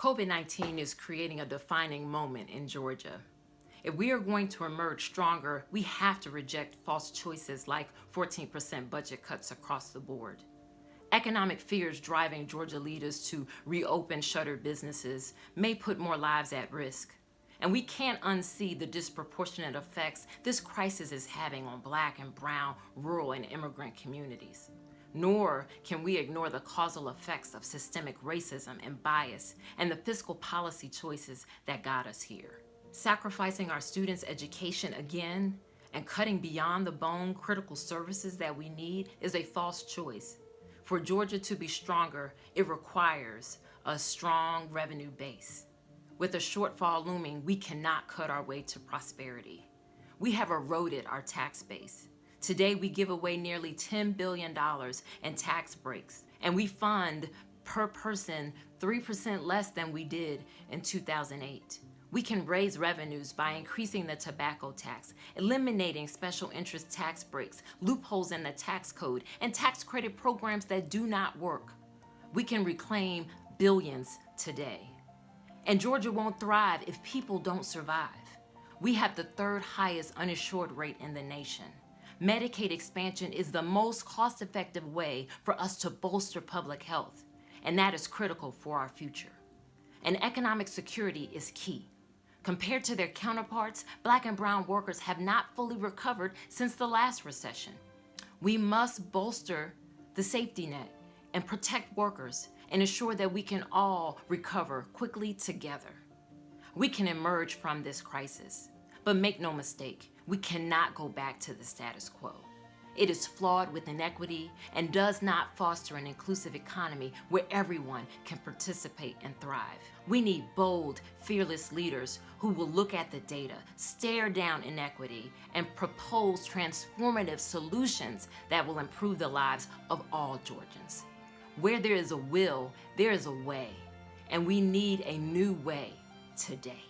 COVID-19 is creating a defining moment in Georgia. If we are going to emerge stronger, we have to reject false choices like 14% budget cuts across the board. Economic fears driving Georgia leaders to reopen shuttered businesses may put more lives at risk. And we can't unsee the disproportionate effects this crisis is having on black and brown, rural and immigrant communities nor can we ignore the causal effects of systemic racism and bias and the fiscal policy choices that got us here. Sacrificing our students' education again and cutting beyond the bone critical services that we need is a false choice. For Georgia to be stronger, it requires a strong revenue base. With a shortfall looming, we cannot cut our way to prosperity. We have eroded our tax base. Today, we give away nearly $10 billion in tax breaks, and we fund per person 3% less than we did in 2008. We can raise revenues by increasing the tobacco tax, eliminating special interest tax breaks, loopholes in the tax code, and tax credit programs that do not work. We can reclaim billions today. And Georgia won't thrive if people don't survive. We have the third highest uninsured rate in the nation. Medicaid expansion is the most cost-effective way for us to bolster public health, and that is critical for our future. And economic security is key. Compared to their counterparts, black and brown workers have not fully recovered since the last recession. We must bolster the safety net and protect workers and ensure that we can all recover quickly together. We can emerge from this crisis, but make no mistake, we cannot go back to the status quo. It is flawed with inequity and does not foster an inclusive economy where everyone can participate and thrive. We need bold, fearless leaders who will look at the data, stare down inequity, and propose transformative solutions that will improve the lives of all Georgians. Where there is a will, there is a way, and we need a new way today.